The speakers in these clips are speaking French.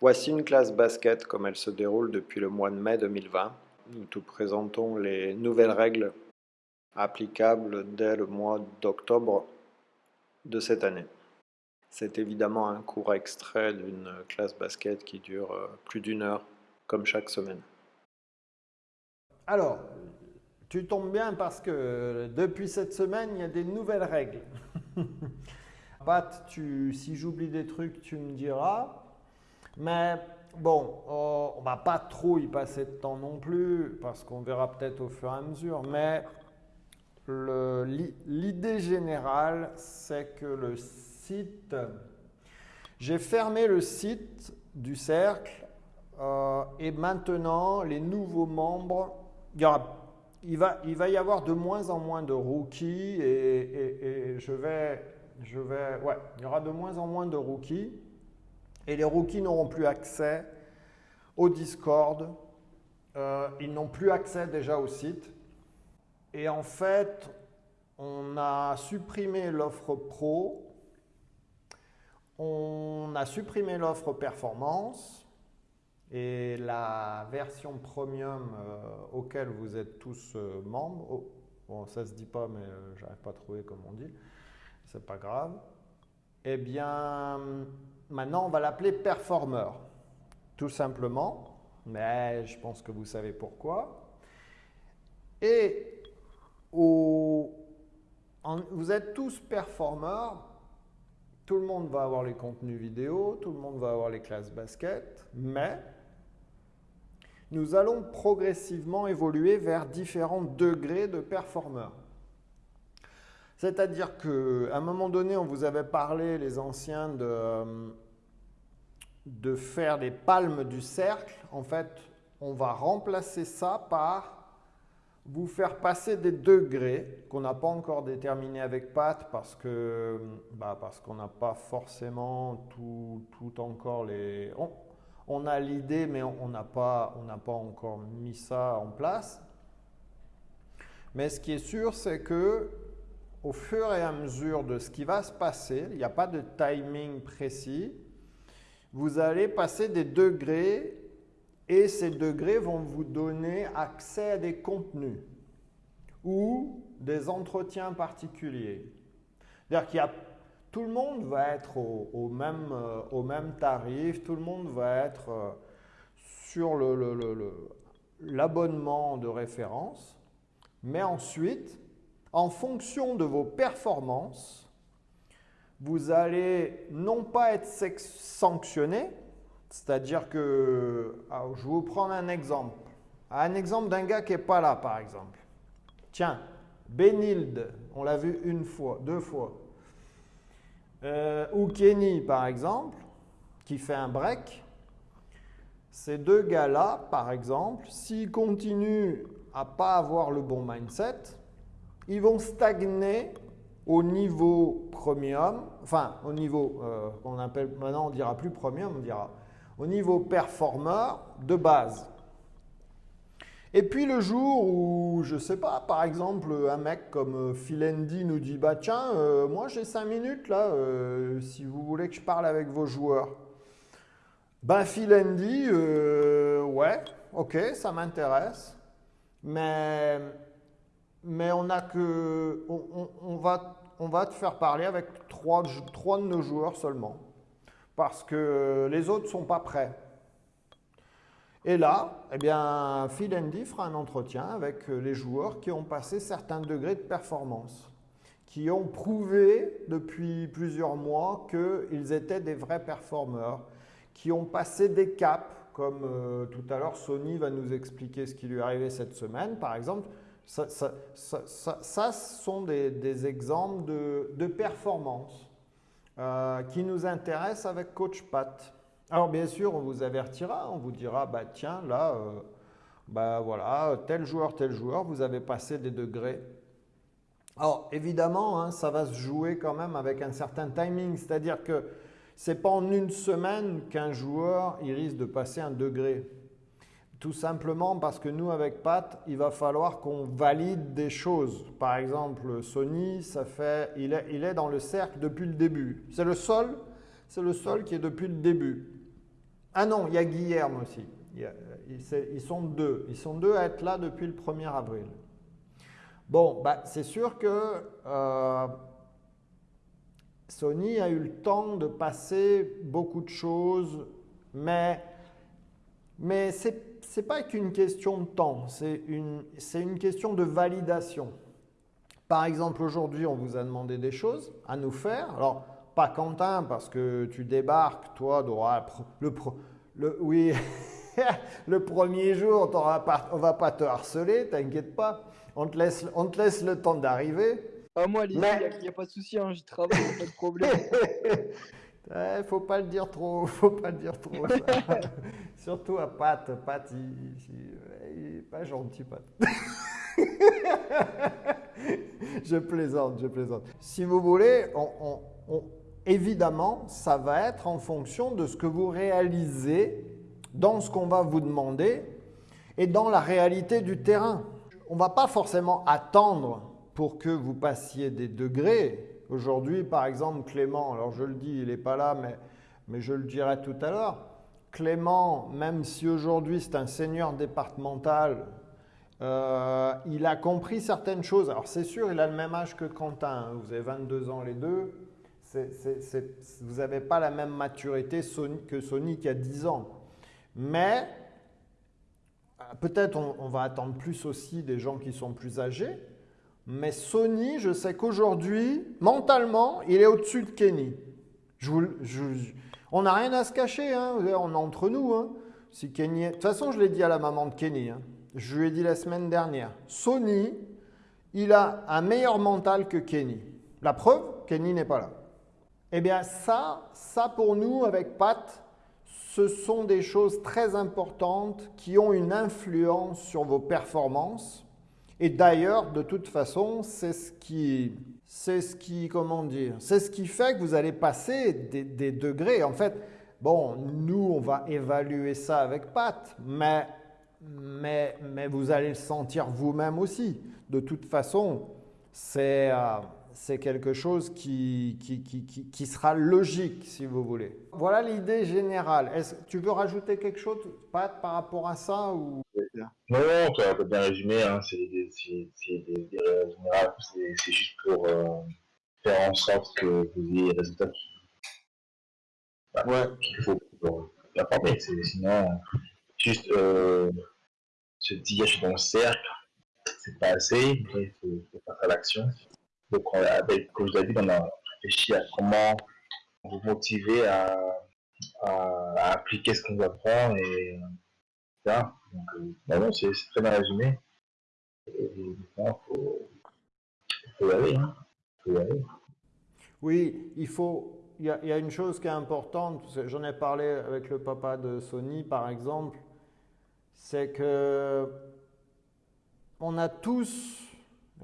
Voici une classe basket comme elle se déroule depuis le mois de mai 2020. Nous te présentons les nouvelles règles applicables dès le mois d'octobre de cette année. C'est évidemment un court extrait d'une classe basket qui dure euh, plus d'une heure, comme chaque semaine. Alors, tu tombes bien parce que depuis cette semaine, il y a des nouvelles règles. Pat, tu, si j'oublie des trucs, tu me diras. Mais bon, euh, on ne va pas trop y passer de temps non plus, parce qu'on verra peut-être au fur et à mesure. Mais l'idée générale, c'est que le site, j'ai fermé le site du cercle euh, et maintenant les nouveaux membres, il, va, y avoir de moins en moins de rookies et, je vais, je vais, ouais, il y aura de moins en moins de rookies et les rookies n'auront plus accès au Discord, euh, ils n'ont plus accès déjà au site. Et en fait, on a supprimé l'offre pro, on a supprimé l'offre performance et la version premium euh, auquel vous êtes tous euh, membres. Oh, bon, ça se dit pas, mais j'arrive pas à trouver comme on dit. C'est pas grave. Eh bien, Maintenant, on va l'appeler performer, tout simplement, mais je pense que vous savez pourquoi. Et vous êtes tous performeurs, tout le monde va avoir les contenus vidéo, tout le monde va avoir les classes basket, mais nous allons progressivement évoluer vers différents degrés de performeurs. C'est-à-dire qu'à un moment donné, on vous avait parlé, les anciens, de, faire des palmes du cercle. En fait, on va remplacer ça par vous faire passer des degrés qu'on n'a pas encore déterminés avec Pat parce que bah parce qu'on n'a pas forcément tout, encore les... On, a l'idée mais on n'a pas encore mis ça en place. Mais ce qui est sûr, c'est que au fur et à mesure de ce qui va se passer, il n'y a pas de timing précis, vous allez passer des degrés et ces degrés vont vous donner accès à des contenus ou des entretiens particuliers. C'est-à-dire qu'il y a tout le monde va être au, même, euh, au même tarif, tout le monde va être euh, sur l'abonnement de référence, mais ensuite, en fonction de vos performances, vous allez non pas être sanctionné, c'est-à-dire que, je vais vous prendre un exemple. Un exemple d'un gars qui n'est pas là, par exemple. Tiens, Benilde, on l'a vu une fois, deux fois. Euh, ou Kenny, par exemple, qui fait un break. Ces deux gars-là, par exemple, s'ils continuent à pas avoir le bon mindset, ils vont stagner au niveau premium, enfin au niveau, euh, on appelle, maintenant on dira plus premium, on dira au niveau performeur de base. Et puis le jour où, je sais pas, par exemple, un mec comme euh, Philendi nous dit, bah tiens, euh, moi j'ai 5 minutes là, si vous voulez que je parle avec vos joueurs. Ben Philendi, ouais, ok, ça m'intéresse, mais mais on a que, on, va, on va te faire parler avec trois, trois de nos joueurs seulement, parce que les autres sont pas prêts. Et là, eh bien, Phil Andy fera un entretien avec les joueurs qui ont passé certains degrés de performance, qui ont prouvé depuis plusieurs mois qu'ils étaient des vrais performeurs, qui ont passé des caps, comme euh, tout à l'heure Sony va nous expliquer ce qui lui est arrivé cette semaine, par exemple. Ça, ça, sont des, exemples de, performance euh, qui nous intéressent avec Coach Pat. Alors bien sûr, on vous avertira, on vous dira, bah tiens, là, euh, bah voilà, tel joueur, tel joueur, vous avez passé des degrés. Alors évidemment, hein, ça va se jouer quand même avec un certain timing, c'est-à-dire que ce n'est pas en une semaine qu'un joueur il risque de passer un degré. Tout simplement parce que nous, avec Pat, il va falloir qu'on valide des choses. Par exemple, Sony, ça fait, il, est, il est dans le cercle depuis le début. C'est le seul, c'est le seul qui est depuis le début. Ah non, il y a Guillerme aussi. ils sont deux. Ils sont deux à être là depuis le 1er avril. Bon, bah, c'est sûr que euh, Sony a eu le temps de passer beaucoup de choses, mais, mais ce n'est pas qu'une question de temps, c'est une, une question de validation. Par exemple, aujourd'hui, on vous a demandé des choses à nous faire. Alors, pas Quentin, parce que tu débarques, toi, le, le, oui, le premier jour, on ne va pas te harceler, t'inquiète pas. On te, laisse, on te laisse le temps d'arriver. Ah, moi, il n'y a, pas de souci, hein, j'y travaille, pas de problème. ne faut pas le dire trop, faut pas le dire trop. Surtout à Pat. Pat, il, n'est pas gentil, Pat. je plaisante, je plaisante. Si vous voulez, évidemment, ça va être en fonction de ce que vous réalisez dans ce qu'on va vous demander et dans la réalité du terrain. On ne va pas forcément attendre pour que vous passiez des degrés. Aujourd'hui, par exemple, Clément, alors je le dis, il n'est pas là, mais, je le dirai tout à l'heure. Clément, même si aujourd'hui c'est un seigneur départemental, euh, il a compris certaines choses. Alors c'est sûr, il a le même âge que Quentin, hein. vous avez 22 ans les deux. vous n'avez pas la même maturité que Sony qui a 10 ans. Mais euh, peut-être on va attendre plus aussi des gens qui sont plus âgés. Mais Sony, je sais qu'aujourd'hui, mentalement, il est au-dessus de Kenny. on n'a rien à se cacher, hein, on est entre nous. Hein. Kenny De toute façon, je l'ai dit à la maman de Kenny. Hein. Je lui ai dit la semaine dernière. Sony, il a un meilleur mental que Kenny. La preuve, Kenny n'est pas là. Eh bien, ça, ça pour nous, avec Pat, ce sont des choses très importantes qui ont une influence sur vos performances et d'ailleurs, de toute façon, c'est ce qui, c'est ce qui, comment dire, c'est ce qui fait que vous allez passer des, degrés. En fait, bon, nous, on va évaluer ça avec Pat, mais, mais, mais vous allez le sentir vous-même aussi. De toute façon, c'est, euh, c'est quelque chose qui, qui, qui, qui, sera logique, si vous voulez. Voilà l'idée générale. Est-ce, tu veux rajouter quelque chose, Pat, par rapport à ça ou... Non, non, tu as bien résumé. Hein, c'est des, des, générales. C'est juste pour euh, faire en sorte que vous ayez les résultats qu'il faut pour performer. Sinon, juste euh, se dire je suis dans le cercle, c'est pas assez. Il faut, faut passer à l'action. Donc, avec, comme je l'ai dit, on a réfléchi à comment vous motiver à, à, appliquer ce qu'on vous apprend et euh, bah c'est très bien résumé. Il hein. faut y aller. Oui, il faut. Il y, a, une chose qui est importante, j'en ai parlé avec le papa de Sony par exemple, c'est que on a tous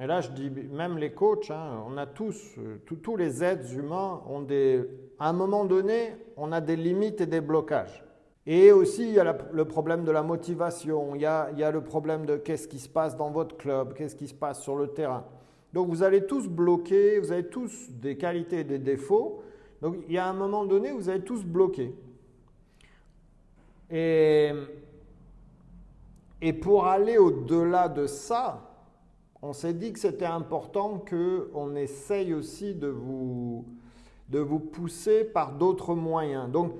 et là, je dis même les coachs, hein, on a tous, euh, tous les êtres humains ont des, à un moment donné, on a des limites et des blocages. Et aussi, il y a le problème de la motivation, il y a, il y a le problème de qu'est-ce qui se passe dans votre club, qu'est-ce qui se passe sur le terrain. Donc, vous allez tous bloquer, vous avez tous des qualités et des défauts. Donc, il y a un moment donné, vous allez tous bloquer. Et, et pour aller au-delà de ça, on s'est dit que c'était important qu'on essaye aussi de vous, de vous pousser par d'autres moyens. Donc,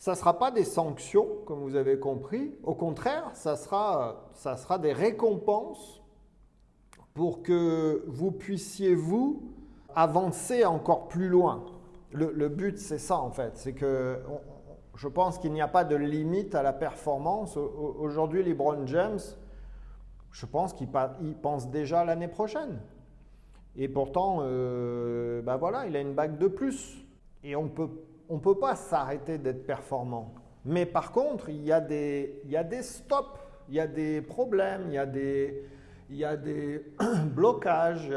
ça ne sera pas des sanctions, comme vous avez compris. Au contraire, ça sera, ça sera des récompenses pour que vous puissiez, vous, avancer encore plus loin. Le, but, c'est ça, en fait. C'est que je pense qu'il n'y a pas de limite à la performance. Aujourd'hui, LeBron James, je pense qu'il pense déjà l'année prochaine. Et pourtant, ben voilà, il a une bague de plus. Et on peut, ne peut pas s'arrêter d'être performant. Mais par contre, il y, a des, y a des stops, il y a des problèmes, il y a des, blocages.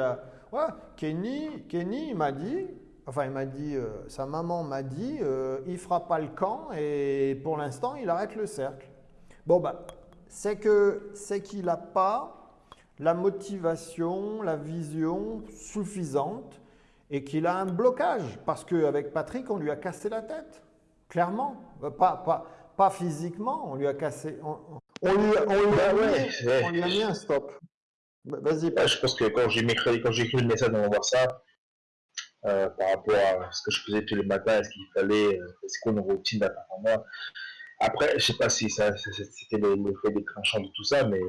Kenny, Kenny m'a dit, enfin il m'a dit, euh, sa maman m'a dit, euh, il fera pas le camp et pour l'instant il arrête le cercle. Bon que c'est qu'il n'a pas la motivation, la vision suffisante et qu'il a un blocage parce qu'avec Patrick, on lui a cassé la tête. Clairement. Pas, pas, pas physiquement, on lui a cassé. On, on lui, on lui a Ah ouais, on lui a mis un stop. Bah, Vas-y, Ouais, je pense que quand j'ai écrit, quand j'ai écrit le message dans WhatsApp, euh, par rapport à ce que je faisais tous les matins, est-ce qu'il fallait, euh, c'est quoi une routine moi. Après, je sais pas si ça, c'était le, le fait déclenchant de tout ça, mais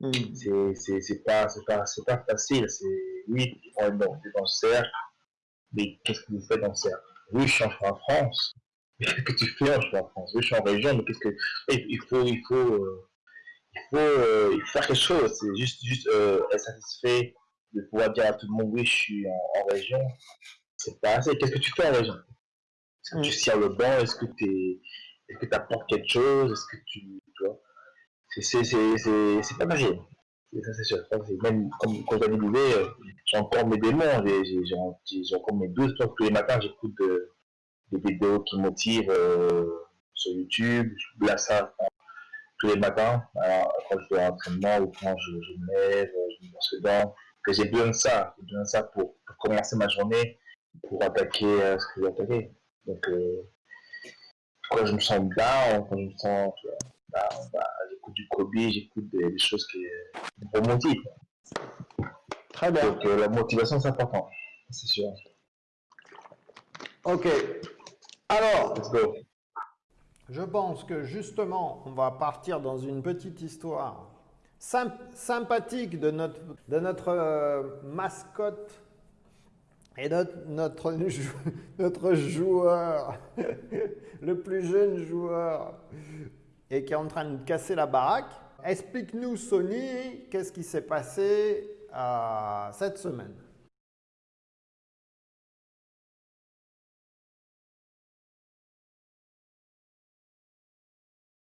Hmm. c'est, pas, c'est pas, pas facile. C'est, oui, on est dans le cercle, mais qu'est-ce que vous faites dans cercle? Oui, je suis en France. Mais qu'est-ce que tu fais en France? Oui, je suis en région, mais qu'est-ce que, il il faut, il faut, euh, il faut, euh, il faut faire quelque chose. C'est juste, juste euh, être satisfait de pouvoir dire à tout le monde oui, je suis en, en région. C'est pas assez. Qu'est-ce que tu fais en région? Est-ce que tu sers le banc? Est-ce que tu est-ce que apportes quelque chose? Est-ce que tu, tu vois? C'est pas facile. C'est- Ça c'est sûr. Même comme quand j'avais l'idée, euh, j'ai encore mes démons, j'ai encore mes doutes. Donc, tous les matins, j'écoute de- des vidéos qui motivent euh, sur YouTube. Je place ça tous les matins, quand je vais à l'entraînement ou quand je, me lève, je me brosse dents, que j'ai besoin de ça, j'ai besoin de ça pour, commencer ma journée, pour attaquer euh, ce que j'ai attaqué. Donc, euh, quand je me sens down, quand je me sens tu down, bah, j'écoute du Kobe, j'écoute des, des choses qui me remotivent. Très bien. Donc, euh, la motivation, c'est important, c'est sûr. Ok. Alors, Let's go. je pense que justement, on va partir dans une petite histoire symp- sympathique de notre, de notre euh, mascotte et notre, notre, notre joueur, le plus jeune joueur, et qui est en train de casser la baraque. Explique-nous, Sony, qu'est-ce qui s'est passé euh, cette semaine?